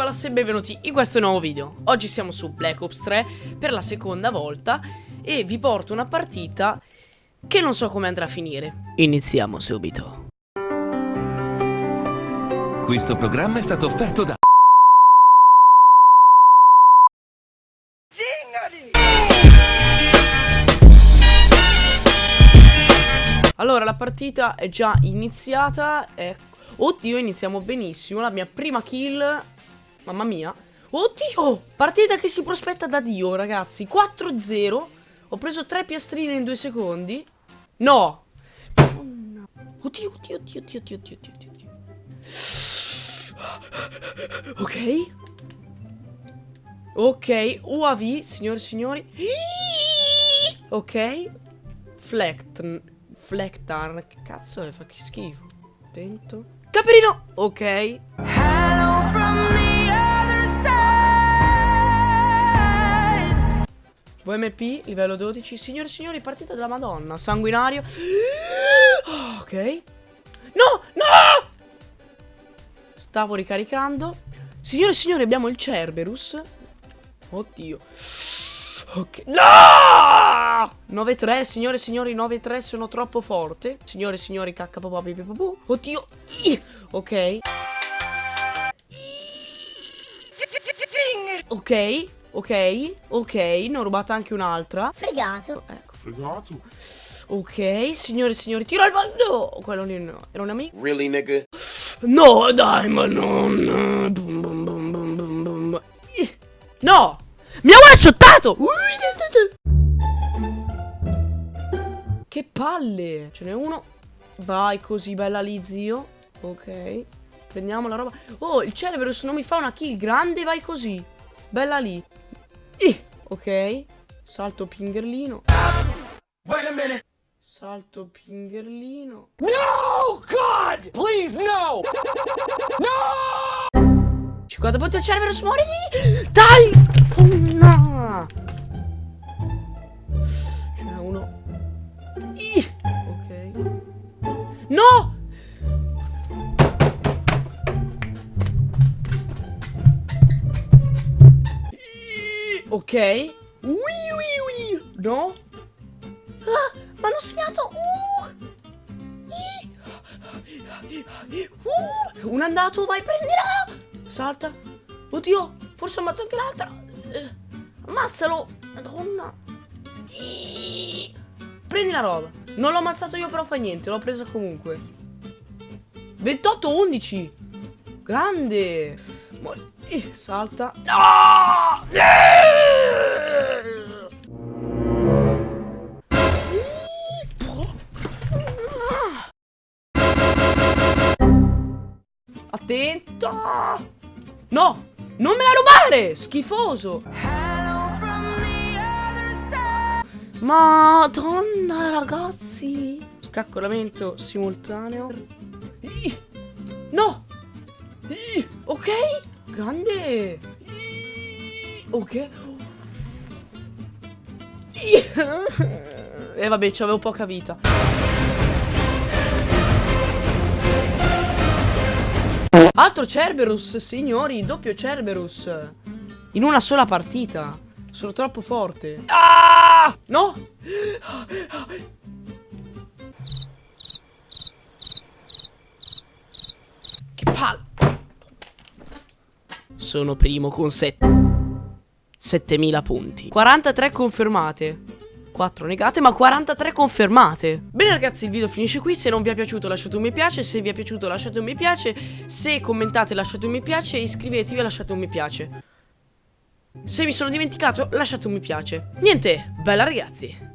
Nicolas e benvenuti in questo nuovo video. Oggi siamo su Black Ops 3 per la seconda volta E vi porto una partita che non so come andrà a finire. Iniziamo subito. Questo programma è stato offerto da... Allora la partita è già iniziata e... Oddio iniziamo benissimo. La mia prima kill Mamma mia. Oddio! Partita che si prospetta da Dio ragazzi. 4-0 Ho preso tre piastrine in due secondi. No! Oddio Oddio oddio oddio oddio oddio oddio oddio. Ok. Ok UAV signore e signori. Ok. Flecton Flectarn Che cazzo è? Fa che schifo. Attento. Caperino Ok. Hello VMP, livello 12 Signore e signori, partita della madonna. Sanguinario. Ok. No, no! Stavo ricaricando. Signore e signori, abbiamo il Cerberus. Oddio. Ok. No! 9-3, signore e signori, 9-3 Sono troppo forte. Signore e signori, cacca papà Oddio. Ok. Ok Ok, ok, ne ho rubata anche un'altra. Fregato. Ecco. Fregato. Ok, signore e signori, tiro al bando! Quello lì no, era un amico. Really, nigga? No, dai, ma non... Bum, bum, bum, bum, bum, bum. No! Mi ha one-shottato! Che palle! Ce n'è uno. Vai così, bella lì, zio. Ok. Prendiamo la roba. Oh, il Cerberus non mi fa una kill. Grande, vai così. Bella lì. Eh, ok. Salto pingerlino. Salto pingerlino. No! God! Please, no! No! 50 punti al cervello, muori! Dai! Ok. Ui, ui, ui. No? Ah, ma hanno segnato. Uh. Uh. Un andato, vai, prendila. Salta. Oddio, forse ammazzo anche l'altra. Ammazzalo. Madonna. Prendi la roba. Non l'ho ammazzato io, però fa niente. L'ho presa comunque. 28-11. Grande. Salta. No! Attento! No! Non me la rubare! Schifoso! Madonna ragazzi! Scaccolamento simultaneo. No! Ok! Grande! Ok. E eh, vabbè, c'avevo poca vita. Altro Cerberus, signori, doppio Cerberus. In una sola partita. Sono troppo forte. Ah! No! Che palle! Sono primo con 7 7000 punti 43 confermate 4 negate ma 43 confermate. Bene ragazzi il video finisce qui. Se non vi è piaciuto lasciate un mi piace. Se vi è piaciuto lasciate un mi piace. Se commentate lasciate un mi piace. Iscrivetevi e lasciate un mi piace. Se mi sono dimenticato lasciate un mi piace. Niente, bella ragazzi